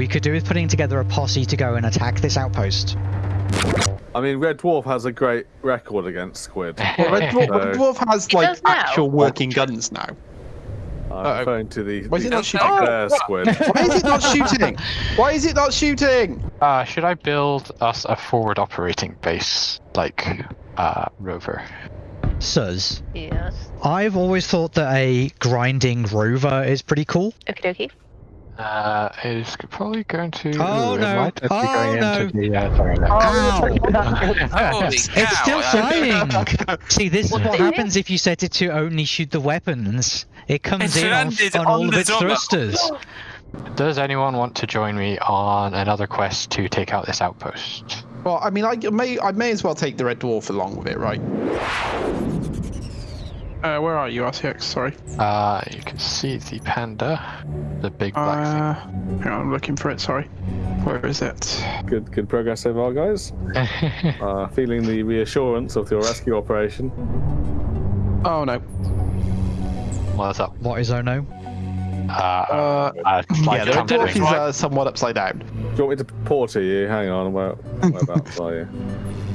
We could do with putting together a posse to go and attack this outpost. I mean, Red Dwarf has a great record against Squid. Well, Red, Dwarf, Red Dwarf has like actual working guns now. I'm Uh-oh. referring to the, Why is it not shooting? Bear Squid. Why is it not shooting? Why is it not shooting? Uh, should I build us a forward operating base like uh, Rover? Suz, Yes. I've always thought that a grinding rover is pretty cool. Okie dokie. Uh, it's probably going to. Oh, Ooh, it no. might Oh, going no. into the. Uh, sorry, no. Ow! Holy cow! It's still I- flying. See, this is What what the happens if you set it to only shoot the weapons. It comes It's in on, on on all of its Zoma. thrusters. Does anyone want to join me on another quest to take out this outpost? Well, I mean, I may, I may as well take the Red Dwarf along with it, right? Uh, where are you, RCX? Sorry. Uh, you can see the panda, the big black Uh, hang on, I'm looking for it. Sorry. Where is it? Good, good progress so far, guys. Uh, feeling the reassurance of your rescue operation. Oh no. What's up? What is Ono? Uh, Uh, uh, like yeah, the Red. Dwarf is uh, somewhat upside down. Do you want me to port to you? Hang on, where, whereabouts are you?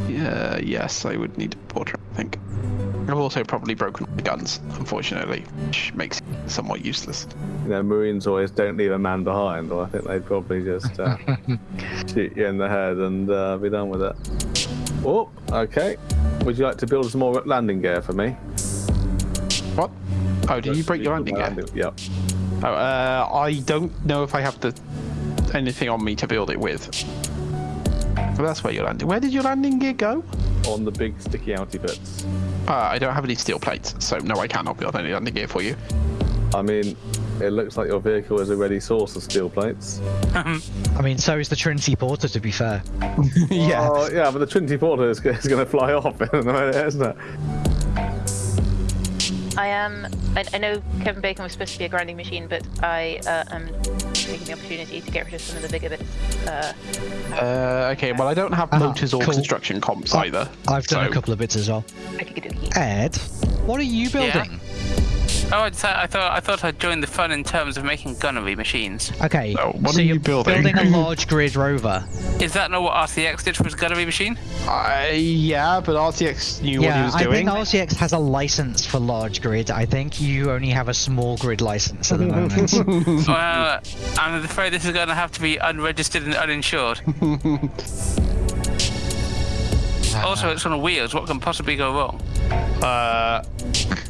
Yeah, yes, I would need a portrait, I think. I've also probably broken my guns, unfortunately, which makes it somewhat useless. You know, Marines always don't leave a man behind, or I think they'd probably just uh, shoot you in the head and uh, be done with it. Oh, okay. Would you like to build some more landing gear for me? What? Oh, did you break your landing gear? Yep. Oh, uh, I don't know if I have the anything on me to build it with. Well, that's where your landing. Where did your landing gear go? On the big sticky outy bits. Uh, I don't have any steel plates, so no, I cannot build any landing gear for you. I mean, it looks like your vehicle is a ready source of steel plates. I mean, so is the Trinity Porter, to be fair. yeah. Oh, yeah, but the Trinity Porter is, is going to fly off in a minute, isn't it? I am. I, I know Kevin Bacon was supposed to be a grinding machine, but I uh, am taking the opportunity to get rid of some of the bigger bits. Uh, Uh, okay, well, I don't have Ah, motors or cool. construction comps Oh, either. I've done a couple of bits as well. Ed, what are you building? Oh, I, decided, I thought I thought I'd join the fun in terms of making gunnery machines. Okay, So, what so are you you're building? a large grid rover. Is that not what RCX did for his gunnery machine? Uh, yeah, but RCX knew what he was I doing. I think RCX has a license for large grid. I think you only have a small grid license at the moment. well, I'm afraid this is going to have to be unregistered and uninsured. Also, it's on wheels. What can possibly go wrong? Uh,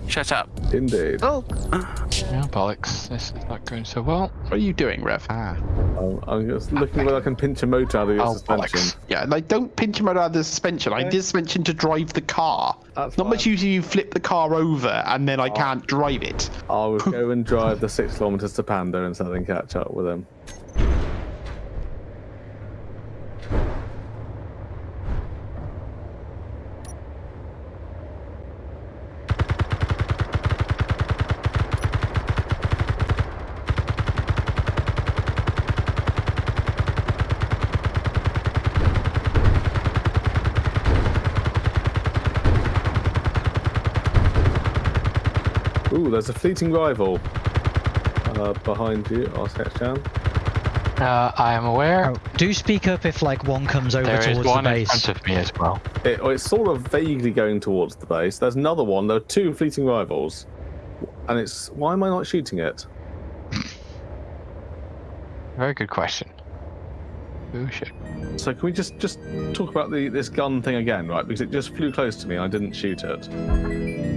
Shut up. Indeed. Oh, Yeah, bollocks. This is not going so well. what are you doing, Rev? Ah. I'm, I'm just looking whether I can pinch a motor out of your Oh, suspension. bollocks. Yeah, like don't pinch a motor out of the suspension. I did suspension to drive the car. That's Not much fine. use you flip the car over and then I can't drive it. I will go and drive the six kilometres to Panda and so then catch up with him. Ooh, fleeting rival uh, behind you, RCX Chan. Uh, I am aware. Oh, do speak up if like one comes over there is towards the one in base. front of me as well. It, oh, it's sort of vaguely going towards the base. There's another one. There are two fleeting rivals, and it's why am I not shooting it? Very good question. Oh shit. So can we just just talk about the this gun thing again, right? Because it just flew close to me and I didn't shoot it.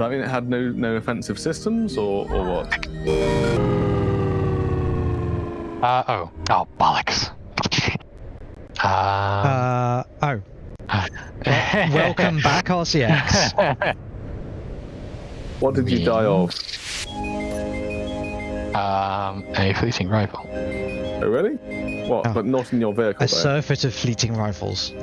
Does that mean it had no no offensive systems or or what? Uh oh. Oh bollocks. Uh, Uh, oh, welcome back, RCX. What did you die of? um, a fleeting rifle. Oh really? What? Oh. But not in your vehicle A though. surfeit of fleeting rifles.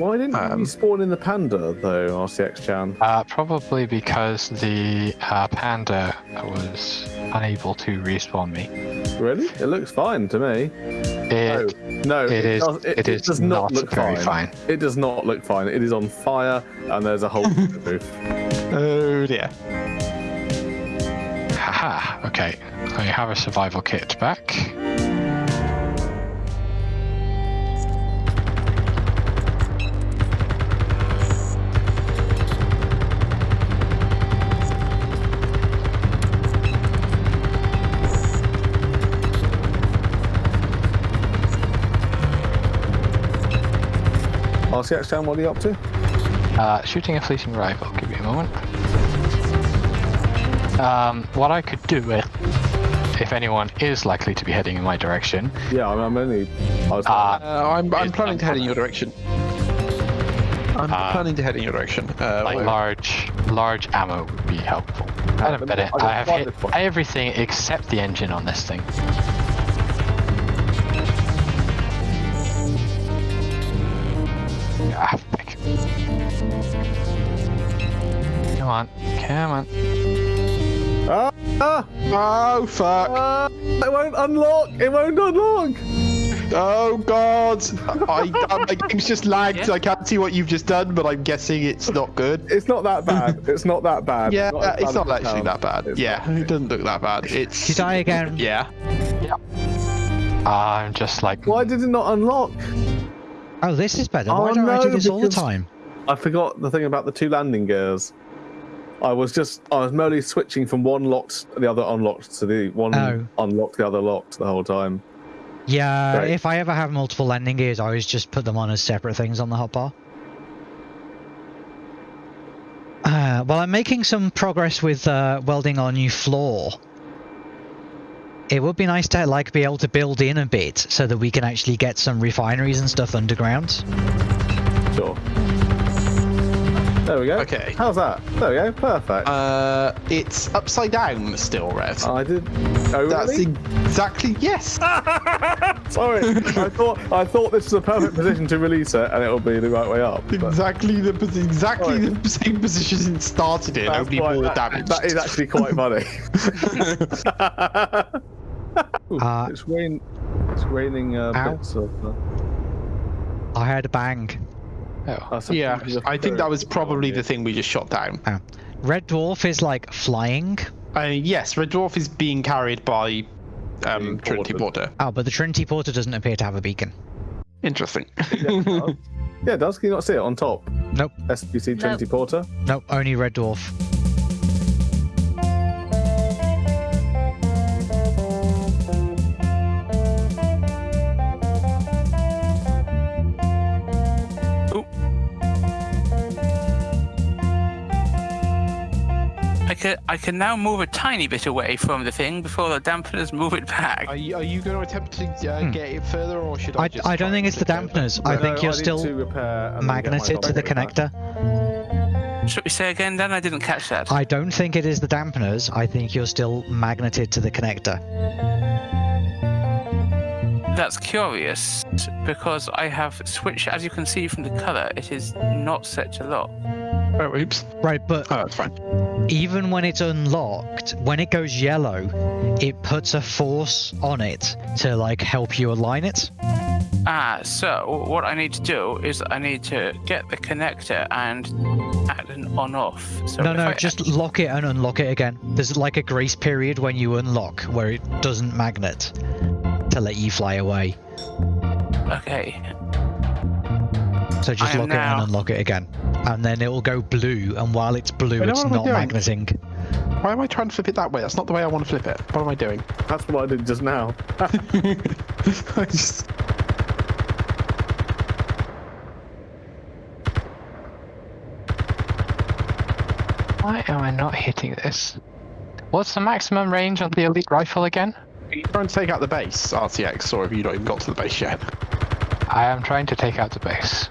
Why didn't Um, you spawn in the Panda though, RCX Chan? Uh, probably because the uh, panda was unable to respawn me. Really? It looks fine to me. It, No, it is. does- it is does not, look very fine. fine. It does not look fine. It is on fire, and there's a hole in the roof. Oh dear. Haha. Okay. I have a survival kit back. RCX Chan, what are you up to? Uh, shooting a fleeting rival. Give me a moment. Um, what I could do if, if anyone is likely to be heading in my direction, Yeah, I'm, I'm only. I was. uh, Uh, I'm, I'm It's planning to head in your direction. I'm Uh, planning to head in your direction. Uh, like large, large ammo would be helpful. I don't bet it. I have hit everything except the engine on this thing. On, come on. ah, ah, Oh fuck! ah, it won't unlock. It won't unlock. Oh god! I, I, my game's just lagged. Yeah. I can't see what you've just done, but I'm guessing it's not good. It's not that bad. It's not that bad. Yeah, as it's bad not as it actually that bad. It's Yeah, not. it doesn't look that bad. It's You die again? yeah. I'm just like, Why did it not unlock? Oh, this is better. Oh, Why don't I do no, this all the time? I forgot the thing about the two landing gears. I was just I was merely switching from one locked the other unlocked to the one Oh. unlocked the other locked the whole time. Yeah, Right. if I ever have multiple landing gears, I always just put them on as separate things on the hotbar. Uh, well, I'm making some progress with uh, welding our new floor. It would be nice to like be able to build in a bit so that we can actually get some refineries and stuff underground. Sure. There we go. Okay. How's that? There we go. Perfect. Uh, it's upside down still, Red. I did. Oh, That's really? exactly yes. Sorry. I thought I thought this was a perfect position to release it, and it'll be the right way up. but exactly the posi- exactly Sorry. the same position it started in, that's only quite- more that- damage. That is actually quite funny. Ooh, Uh, it's rain. It's raining uh, Ow. bits of. Uh, I heard a bang. Oh, yeah, I think that was probably the thing we just shot down. Red dwarf is like flying. Uh, yes, Red Dwarf is being carried by um, Trinity. Porter. Oh, but the Trinity Porter doesn't appear to have a beacon. Interesting. Yeah, it does. yeah, does. Can you not see it on top? Nope, SBC Trinity Porter. nope, only red dwarf. Can I can now move a tiny bit away from the thing before the dampeners move it back. Are you, are you going to attempt to uh, Hmm. get it further, or should I? I, just I don't think it's the flick it over? dampeners. I No, think you're need still to repair and then get my magneted to the double back. connector. Should we say again, Then I didn't catch that. I don't think it is the dampeners. I think you're still magneted to the connector. That's curious because I have switched. As you can see from the color, it is not set to lock. Oh, oops. Right, but Oh, that's fine. even when it's unlocked, when it goes yellow, it puts a force on it to like help you align it. Ah, so what I need to do is I need to get the connector and add an on-off. So no, no, I- just lock it and unlock it again. There's like a grace period when you unlock where it doesn't magnet to let you fly away. okay. So just I am lock it and now- unlock it again. And then it will go blue, and while it's blue, Wait, it's what am I not doing? magneting. Why am I trying to flip it that way? That's not the way I want to flip it. What am I doing? That's what I did just now. I just. why am I not hitting this? What's the maximum range on the elite rifle again? Are you trying to take out the base, RCX, or have you not even got to the base yet? I am trying to take out the base.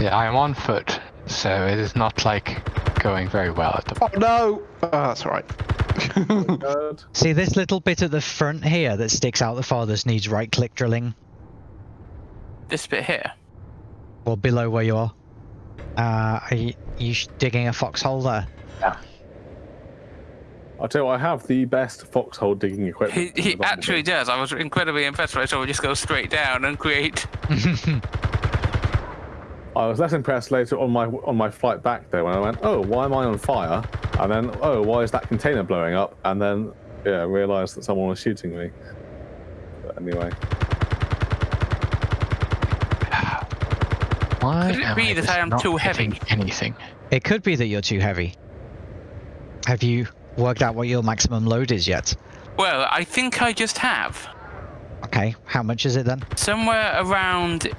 Yeah, I am on foot, so it is not like going very well at the Oh no! Oh, that's alright. Good. See this little bit at the front here that sticks out the farthest needs right click drilling, This bit here. or below where you are. Uh, are you, you digging a foxhole there? Yeah. I'll tell you what, I have the best foxhole digging equipment. in he actually does. I was incredibly impressed when I saw him just go straight down and create. I was less impressed later on my on my flight back there when I went, oh, why am I on fire? And then, oh, why is that container blowing up? And then, yeah, realised that someone was shooting me. But anyway, Why Could it be I that I am too heavy? Anything? It could be that you're too heavy. Have you worked out what your maximum load is yet? Well, I think I just have. Okay, how much is it then? Somewhere around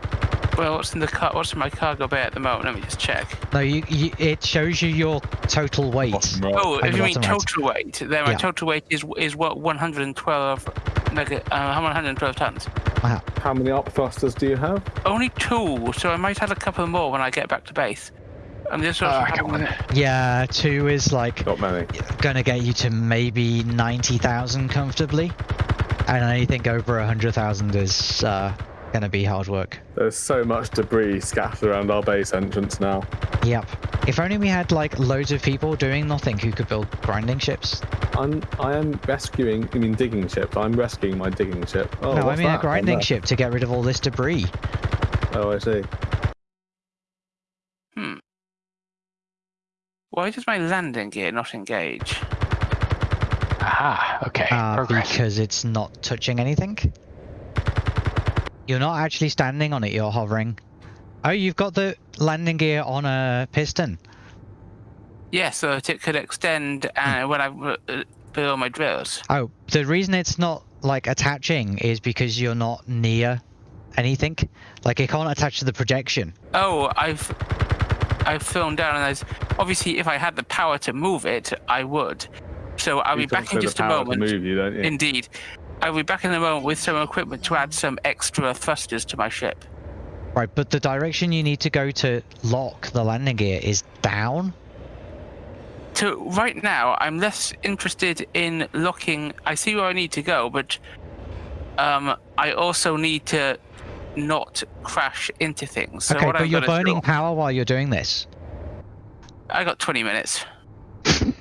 Well, what's in the car? What's in my cargo bay at the moment? Let me just check. No, you, you it shows you your total weight. Right. Oh, if you mean bottom right. total weight, then my Yeah. total weight is is what 112 nega, uh, 112 tons. Wow. How many up thrusters do you have? Only two, so I might have a couple more when I get back to base. And this Uh, also come on. Yeah, two is like Not many. gonna get you to maybe ninety thousand comfortably, and anything over hundred thousand is uh, gonna be hard work. There's so much debris scattered around our base entrance now. Yep. If only we had like loads of people doing nothing who could build grinding ships. I'm I am rescuing. I mean digging ship? I'm rescuing my digging ship. Oh, no, I what's mean a grinding ship to get rid of all this debris. Oh, I see. Hmm. Why does my landing gear not engage? Aha, okay. Uh, Progress. because it's not touching anything. You're not actually standing on it, you're hovering. Oh, you've got the landing gear on a piston. Yeah, so that it could extend uh, when I uh, build my drills. Oh, the reason it's not like attaching is because you're not near anything. Like it can't attach to the projection. Oh, I've I've thrown down, and there's obviously if I had the power to move it, I would. So I'll be You've back in just a power to moment. Move you, don't you? Indeed, I'll be back in a moment with some equipment to add some extra thrusters to my ship. Right, but the direction you need to go to lock the landing gear is down. So right now, I'm less interested in locking. I see where I need to go, but um, I also need to not crash into things. So okay, but I'm you're burning do- power while you're doing this. I got 20 minutes.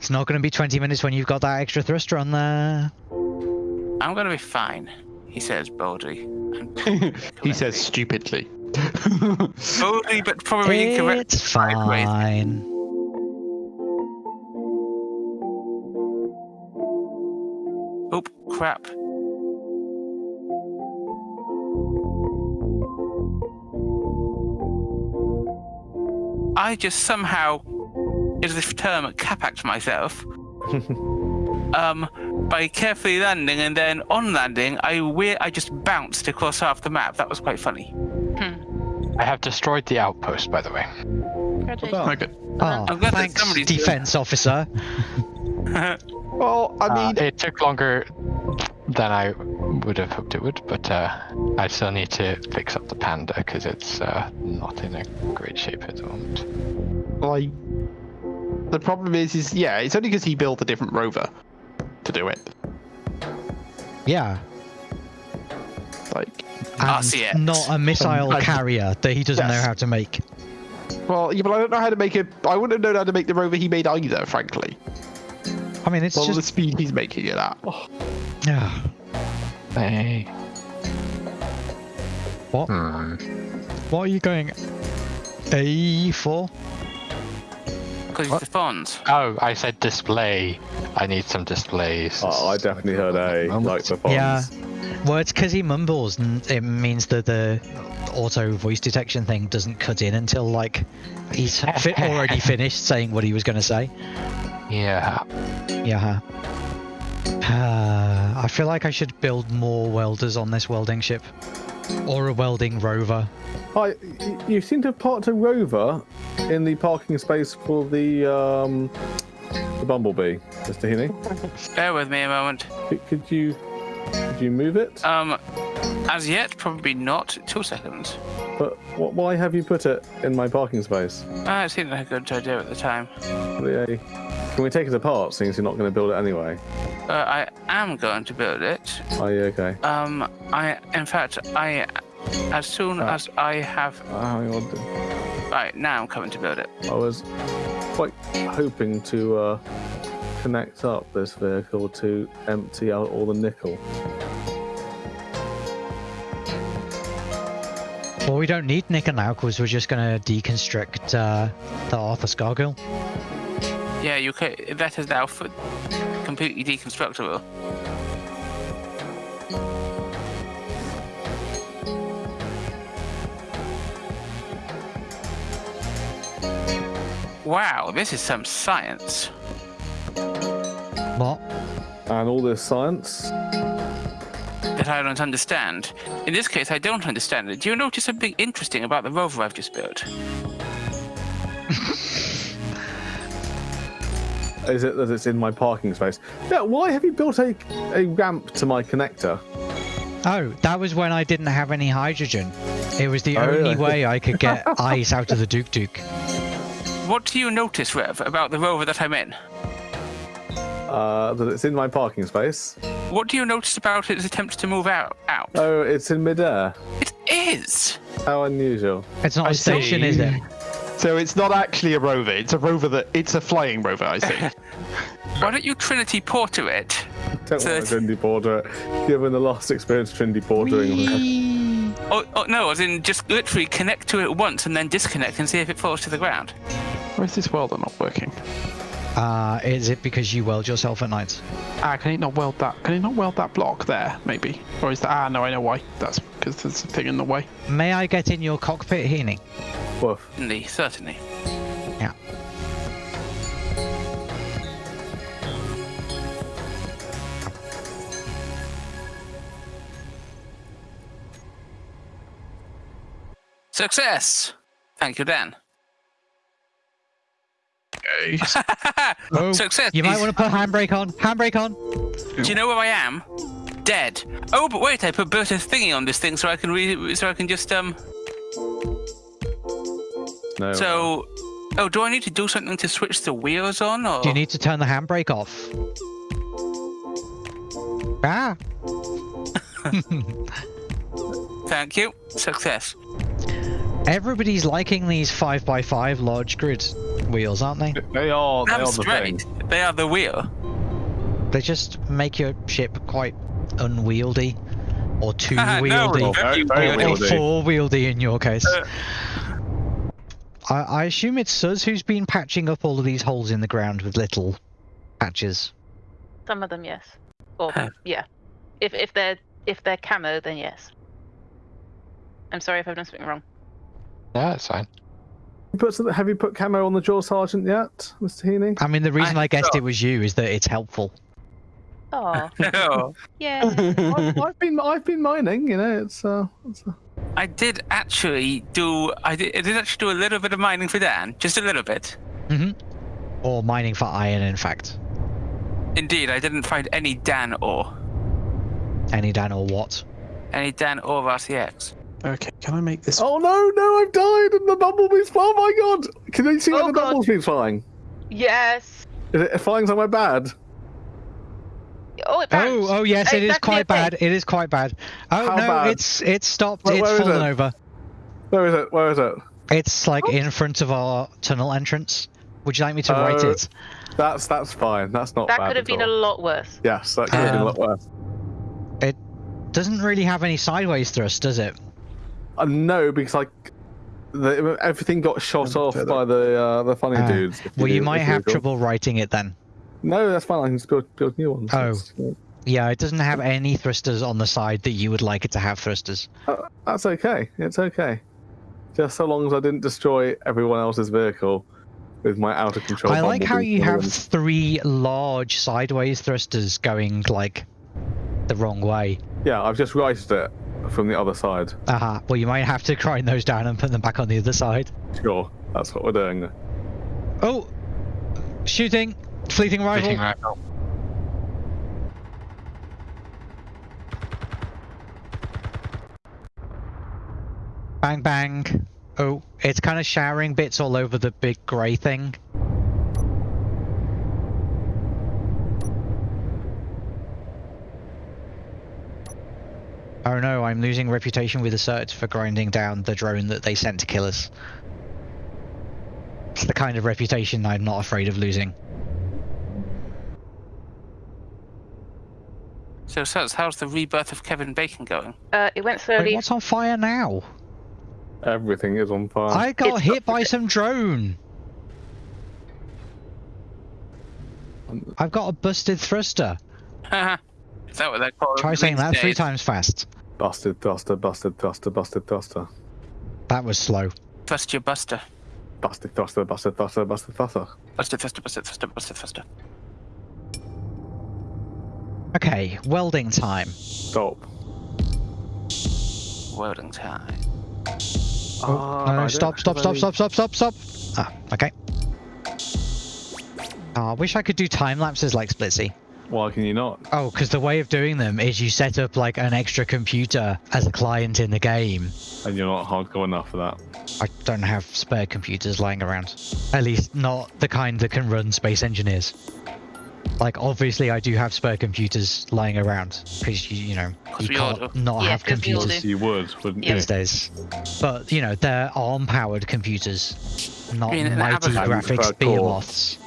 It's not going to be 20 minutes when you've got that extra thruster on there. I'm gonna be fine, he says boldly. he says stupidly. boldly, but probably incorrect. It's Sideways. fine. Oh crap! I just somehow, is this term, capacked myself. Um, by carefully landing and then on landing, I we- I just bounced across half the map. That was quite funny. I have destroyed the outpost, by the way. Congratulations. Okay. Oh, I'm glad that thanks, somebody's doing defense officer. Well, I Uh, mean, it took longer than I would have hoped it would, but uh, I still need to fix up the panda because it's uh, not in a great shape at the moment. like, the problem is, is yeah, it's only because he built a different rover to do it. Yeah. Like, And RCX. not a missile Um, carrier that he doesn't know how to make. well, yeah, but I don't know how to make it. I wouldn't have known how to make the rover he made either, frankly. I mean, it's Well, the speed he's making it at. Yeah. Hey. What? Hmm. What are you going? A for? Because it's the fonts. Oh, I said display. I need some displays. Oh, I definitely heard A, like the fonts. Yeah. Well, it's because he mumbles, and it means that the auto voice detection thing doesn't cut in until like he's fi- already finished saying what he was going to say. Yeah. Yeah. Uh, I feel like I should build more welders on this welding ship, or a welding rover. Hi, y- you seem to have parked a rover in the parking space for the um, the Bumblebee, Mr. Heaney. Bear with me a moment. Could, could you could you move it? Um, as yet, probably not. Two seconds. But wh- why have you put it in my parking space? Uh, it seemed like a good idea at the time. Yeah. Can we take it apart, since you're not going to build it anyway? Uh, I am going to build it. Are you okay. Um, I, in fact, I, as soon Ah. as I have, Oh. Right now, I'm coming to build it. I was quite hoping to uh, connect up this vehicle to empty out all the nickel. Well, we don't need nickel now because we're just going to deconstruct uh, the Arthur Scargill. Yeah, you could. That is now f- completely deconstructible. Wow, this is some science. What? And all this science that I don't understand. In this case, I don't understand it. Do you notice something interesting about the rover I've just built? Is it that it's in my parking space? Yeah. Why have you built a a ramp to my connector? Oh, that was when I didn't have any hydrogen. It was the Oh, only really? way I could get ice out of the Duke Duke. What do you notice, Rev, about the rover that I'm in? Uh, that it's in my parking space. What do you notice about its attempts to move out? Out. Oh, it's in midair. It is. How unusual. It's not I a station, see. is it? So it's not actually a rover. It's a rover that it's a flying rover. I see. Why don't you Trinity Porter it? Don't So want to Trinity Porter it. Given the last experience Trinity Portering. Oh, oh no, as in just literally connect to it once and then disconnect and see if it falls to the ground. Why is this welder not working? Uh, is it because you weld yourself at night? Ah, can it not weld that? Can it not weld that block there? Maybe. Or is that? Ah, no, I know why. That's because there's a thing in the way. May I get in your cockpit, Heaney? Woof. Certainly, certainly. Yeah. Success! Thank you, Dan. Okay. Oh, Success! You might want to put handbrake on. Handbrake on. Do you know where I am? Dead. Oh, but wait, I put Berta's thingy on this thing so I can re- so I can just um. No. So, oh, do I need to do something to switch the wheels on, or Do you need to turn the handbrake off? Ah. Thank you. Success. Everybody's liking these 5x5 large grid wheels, aren't they? They are. They Damn are the thing. They are the wheel. They just make your ship quite unwieldy. Or two no, wieldy. very, very or wieldy. four wieldy in your case. Uh, I, I assume it's Suz who's been patching up all of these holes in the ground with little patches. Some of them, yes. Or Huh. yeah. If if they're if they're camo, then yes. I'm sorry if I've done something wrong. Yeah, it's fine. You put some, have you put camo on the jaw sergeant yet, Mr. Heaney? I mean, the reason I, I guessed thought- it was you is that it's helpful. Oh, no. yeah. I've, I've been I've been mining. You know, it's uh, it's, uh I did actually do. I did, I did actually do a little bit of mining for Dan, just a little bit. hmm Or mining for iron, in fact. Indeed, I didn't find any Dan ore, Any Dan or what? any Dan ore RCX. Okay. Can I make this? Oh no, no, I've died and the bumblebee's. Oh my god! Can you see where Oh, the God. bumblebee's flying? yes. Is it flying somewhere bad? Oh, it. Oh, oh yes, it is Exactly quite the thing. bad. It is quite bad. Oh How no, bad? it's it's stopped. Where- it's where is fallen it? over. Where is it? Where is it? It's like Oh. in front of our tunnel entrance. Would you like me to write Oh, it? That's that's fine. That's not That bad could have at been a lot worse. Yes, that could have been a Um, lot worse. It doesn't really have any sideways thrust, does it? Uh, no, because like the, everything got shot off further. by the uh, the funny Ah, dudes. Well, you do- might have do- trouble writing it then. No, that's fine. I can just build, build new ones. Oh. That's, Yeah, it doesn't have any thrusters on the side that you would like it to have thrusters. uh, that's okay. It's okay. Just so long as I didn't destroy everyone else's vehicle with my out of control. I like how you have balloons. three large sideways thrusters going like the wrong way. Yeah, I've just righted it from the other side. Aha. Well, you might have to grind those down and put them back on the other side. Sure, that's what we're doing. Oh, shooting, fleeting rifle. Fleeting rifle. Bang bang. Oh, it's kind of showering bits all over the big grey thing. Oh no, I'm losing reputation with the search for grinding down the drone that they sent to kill us. It's the kind of reputation I'm not afraid of losing. So, Suz, how's the rebirth of Kevin Bacon going? Uh, it went Wait, slowly. what's on fire now? Everything is on fire. I got It's- hit by some drone. I've got a busted thruster. Is that what they're called? Try saying these that three times fast. Busted thruster, busted thruster, busted thruster. That was slow. Trust your buster. Busted thruster, busted thruster, busted thruster. Buster, thruster, buster, thruster, buster, thruster. Okay, welding time. Stop. welding time. Oh, Ah, no, stop, stop, stop, stop, stop, stop, stop. Ah, okay. Oh, I wish I could do time lapses like Splitsie. Why can you not? Oh, because the way of doing them is you set up like an extra computer as a client in the game. And you're not hardcore enough for that. I don't have spare computers lying around. At least not the kind that can run Space Engineers. Like, obviously, I do have spare computers lying around because you, you know, 'Cause you can't do. not Yeah, have 'cause we all computers. You would, wouldn't Yeah. these days. But you know, they're ARM-powered computers, not mean an mighty graphics preferred behemoths.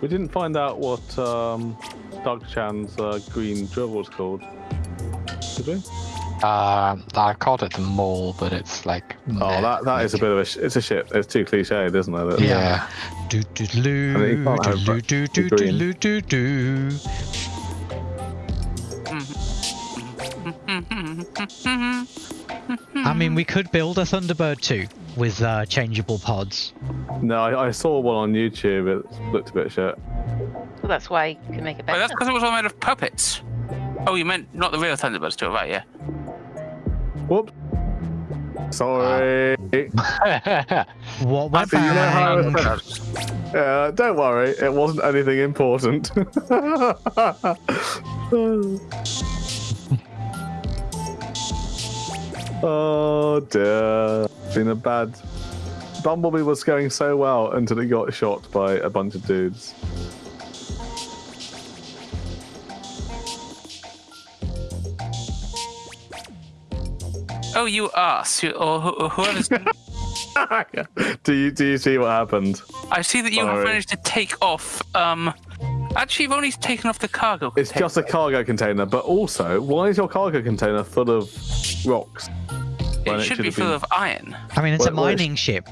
We didn't find out what um, Doug Chan's uh, green drill was called. Did we? Um, I called it the mole, but it's like. Oh, that, that is a bit of a sh- it's a shit. It's too cliched, isn't it? that- Yeah. Do do I do do do do do do do. I mean, we could build a Thunderbird too with uh, changeable pods. No, I, I saw one on YouTube. It looked a bit shit. Well, that's why you can make it Oh, better. that's because it was all made of puppets. Oh, you meant not the real Thunderbirds, too, right? Yeah. Whoops. Sorry. What went see, you know how- bang? Uh, don't worry, it wasn't anything important. oh dear. Been a bad. Bumblebee was going so well until it got shot by a bunch of dudes. Oh, you ass. Or who- whoever's. do you do you see what happened? I see that you have managed to take off. Um. Actually, you've only taken off the cargo. It's container. just a cargo container, but also, why is your cargo container full of rocks? When It it should should be have full been- of iron. I mean, it's a Well, well, it's- mining ship.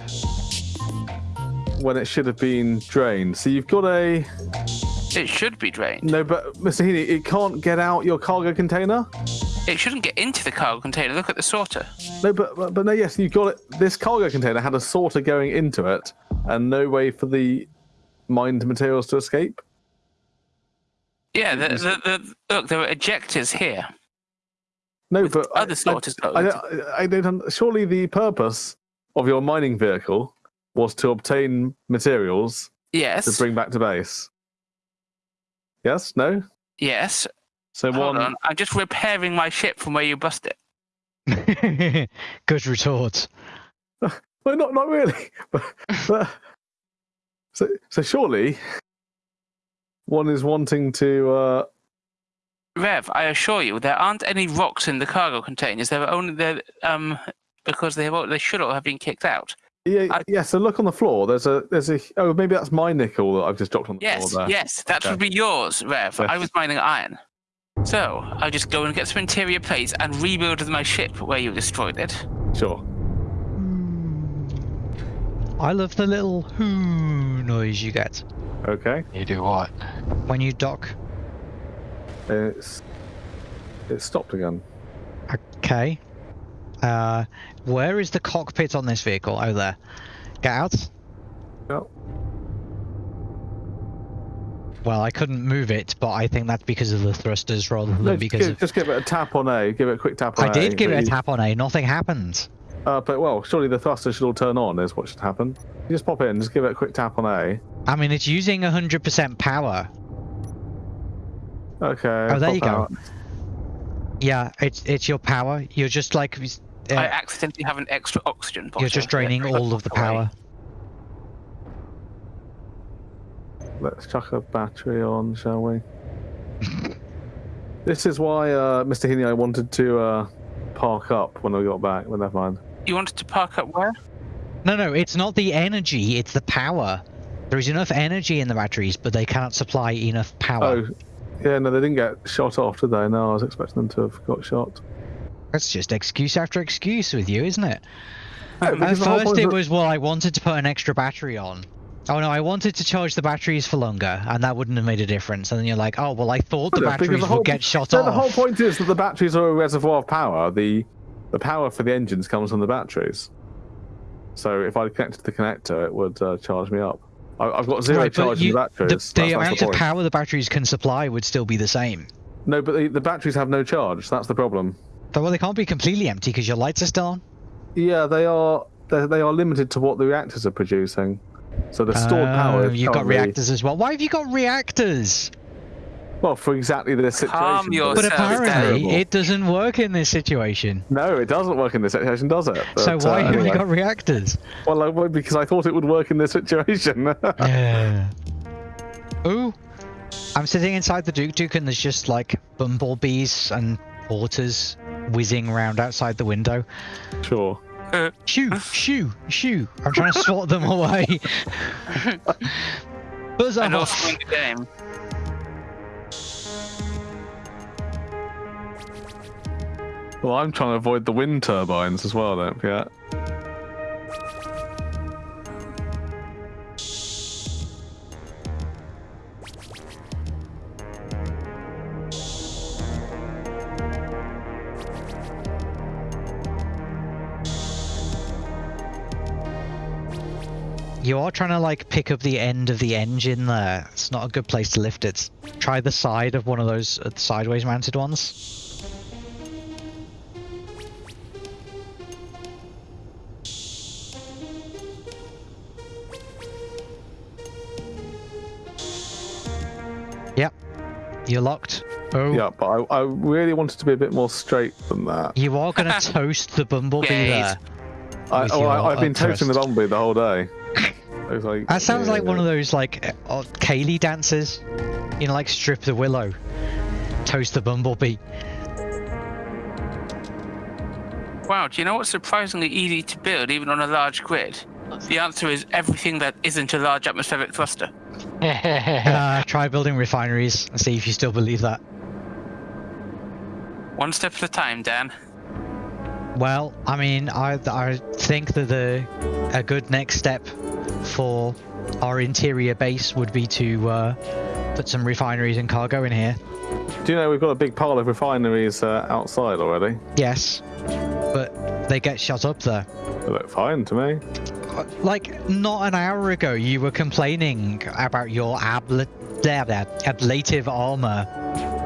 When it should have been drained. So you've got a It should be drained. no, but Mr. Heaney, it can't get out your cargo container. It shouldn't get into the cargo container. Look at the sorter. No, but but, but no, yes, you got it. This cargo container had a sorter going into it, and no way for the mined materials to escape. Yeah, the, the, the, look, there are ejectors here. No, With but other I, sorters I, I, don't- I don't. Surely the purpose of your mining vehicle was to obtain materials Yes. to bring back to base. Yes. No. Yes. So Hold one. on. I'm just repairing my ship from where you bust it. Good retort. Well, not not really. but, but- so so surely one is wanting to. Uh, Rev, I assure you, there aren't any rocks in the cargo containers. There are only there um because they have, they should all have been kicked out. Yeah, I- yeah. So look on the floor. There's a there's a oh maybe that's my nickel that I've just dropped on the Yes, floor there. yes, that Okay. would be yours, Rev. I was mining iron. So I'll just go and get some interior plates and rebuild my ship where you destroyed it. Sure. I love the little whoo noise you get Okay. You do what? when you dock. It's it stopped again. Okay. Uh, where is the cockpit on this vehicle? Oh, there. Get out. Yep. Well, I couldn't move it, but I think that's because of the thrusters rather than No, because give, of. just give it a tap on A. Give it a quick tap on I A. did give it a you- tap on A. Nothing happened. Uh, but well, surely the thruster should all turn on. Is what should happen. You just pop in. Just give it a quick tap on A. I mean, it's using 100% power. Okay. Oh, there pop you go. out. Yeah, it's it's your power. You're just like uh, I accidentally have an extra oxygen bottle. you're just draining Let me all of the put away. power. Let's chuck a battery on, shall we? this is why uh, Mr. Heaney I wanted to uh, park up when I got back. But never mind. You wanted to park up where? No, no, it's not the energy. It's the power. There is enough energy in the batteries, but they cannot supply enough power. Oh, yeah. No, they didn't get shot off, did they? No, I was expecting them to have got shot. That's just excuse after excuse with you, isn't it? No, At first it was, well, I wanted to put an extra battery on. Oh no, I wanted to charge the batteries for longer, and that wouldn't have made a difference. And then you're like, oh, well, I thought the batteries the whole- would get shot No, off. the whole point is that the batteries are a reservoir of power. The the power for the engines comes from the batteries. So if I connected the connector, it would uh, charge me up. I, I've got zero Right, charge in the batteries. the, the amount the of power the batteries can supply would still be the same. No, but the, the batteries have no charge. That's the problem. But well, they can't be completely empty because your lights are still on. Yeah, they are. They, they are limited to what the reactors are producing. So the stored power. Oh, you've got reactors as well. Why have you got reactors? Well, for exactly this situation. Calm but yourself. But apparently, it doesn't work in this situation. No, it doesn't work in this situation, does it? so why uh, have you got reactors? Well, I, well, because I thought it would work in this situation. Yeah. Ooh. I'm sitting inside the Duke Duke and there's just like bumblebees and porters whizzing around outside the window. sure. Shoo, shoo, shoo. I'm trying to swat them away. Buzz and off. also in the game. Well, I'm trying to avoid the wind turbines as well, don't forget. You are trying to like pick up the end of the engine there. It's not a good place to lift it. Try the side of one of those uh, sideways mounted ones. You're locked. Oh. Yeah, but I, I really wanted to be a bit more straight than that. You are going to toast the bumblebee Gaze. there. I, oh, I, I've been upthrust. toasting the bumblebee the whole day. Like, That sounds like one of those like uh, ceilidh dances. You know, like strip the willow, toast the bumblebee. Wow, do you know what's surprisingly easy to build even on a large grid? The answer is everything that isn't a large atmospheric thruster. Uh, try building refineries and see if you still believe that. One step at a time, Dan. Well, I mean, I I think that the a good next step for our interior base would be to uh, put some refineries and cargo in here. Do you know we've got a big pile of refineries uh, outside already? Yes, but they get shut up there. They look fine to me. Like not an hour ago, you were complaining about your abla- blah, blah, ablative armor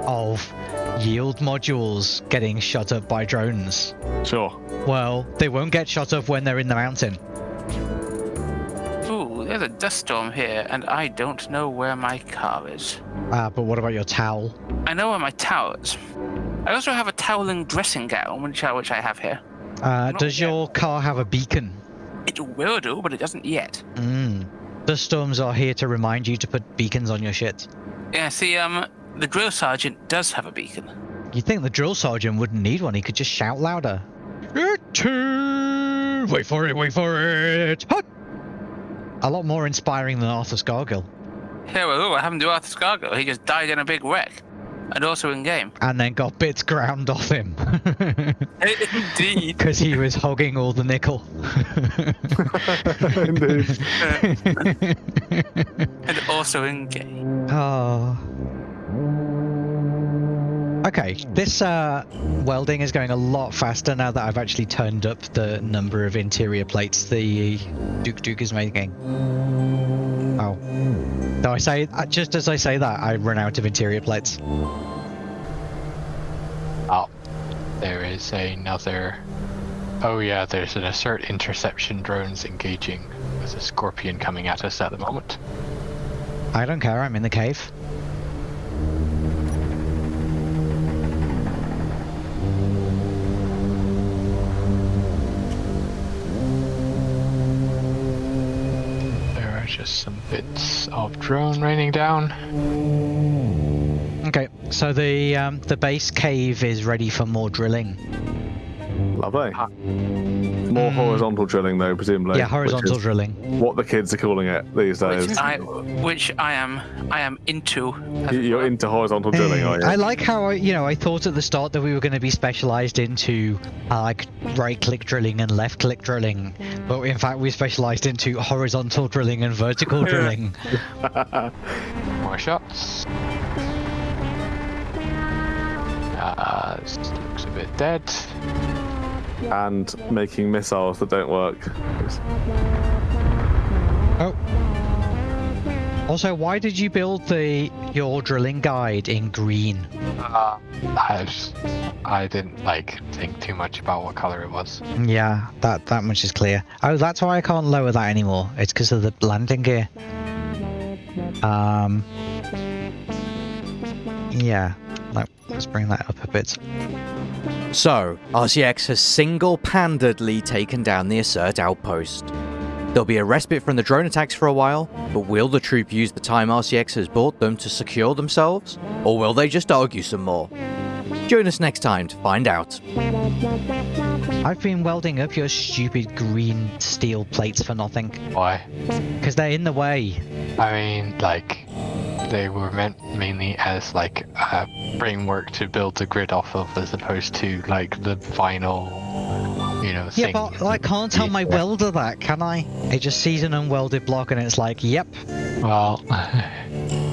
of yield modules getting shot up by drones. Sure. Well, they won't get shot up when they're in the mountain. Ooh, there's a dust storm here, and I don't know where my car is. Ah, but what about your towel? I know where my towel is. I also have a toweling dressing gown, which I, which I have here. Uh, does yet. your car have a beacon? It will do, but it doesn't yet. Mm. Dust storms are here to remind you to put beacons on your shit. Yeah, see, um, the drill sergeant does have a beacon. You'd think the drill sergeant wouldn't need one, he could just shout louder. Wait for it, wait for it! Hut! A lot more inspiring than Arthur Scargill. Yeah, well, what happened to Arthur Scargill? He just died in a big wreck. And also in game. And then got bits ground off him. Indeed. Because he was hogging all the nickel. Indeed. and also in game. Oh. Okay, this uh, welding is going a lot faster now that I've actually turned up the number of interior plates the Duke Duke is making. Oh. No, I say uh, just as I say that, I run out of interior plates. Oh, there is another. Oh yeah, there's an assert interception drones engaging with a scorpion coming at us at the moment. I don't care. I'm in the cave. Just some bits of drone raining down. Okay, so the um, the base cave is ready for more drilling. Lovely. Ah. More horizontal drilling, though, presumably. yeah, which horizontal is drilling. What the kids are calling it these days. Which I, which I am, I am into. You- it You're into horizontal drilling, are you? I like how I, you know, I thought at the start that we were going to be specialized into uh, like right-click drilling and left-click drilling, but in fact we specialized into horizontal drilling and vertical drilling. More shots. Uh, this looks a bit dead. And making missiles that don't work. Oh. Also, why did you build the your drilling guide in green? Uh, I just I didn't like think too much about what color it was. Yeah, that that much is clear. Oh, that's why I can't lower that anymore. It's because of the landing gear. Um. Yeah. Like, let's bring that up a bit. So, RCX has single-handedly taken down the Assert outpost. There'll be a respite from the drone attacks for a while, but will the troop use the time RCX has bought them to secure themselves? Or will they just argue some more? Join us next time to find out. I've been welding up your stupid green steel plates for nothing. Why? Because they're in the way. I mean, like, they were meant mainly as like a framework to build the grid off of, as opposed to like the final, you know, Yeah, thing. but I can't tell my welder that, can I? It just sees an unwelded block and it's like, yep. Well,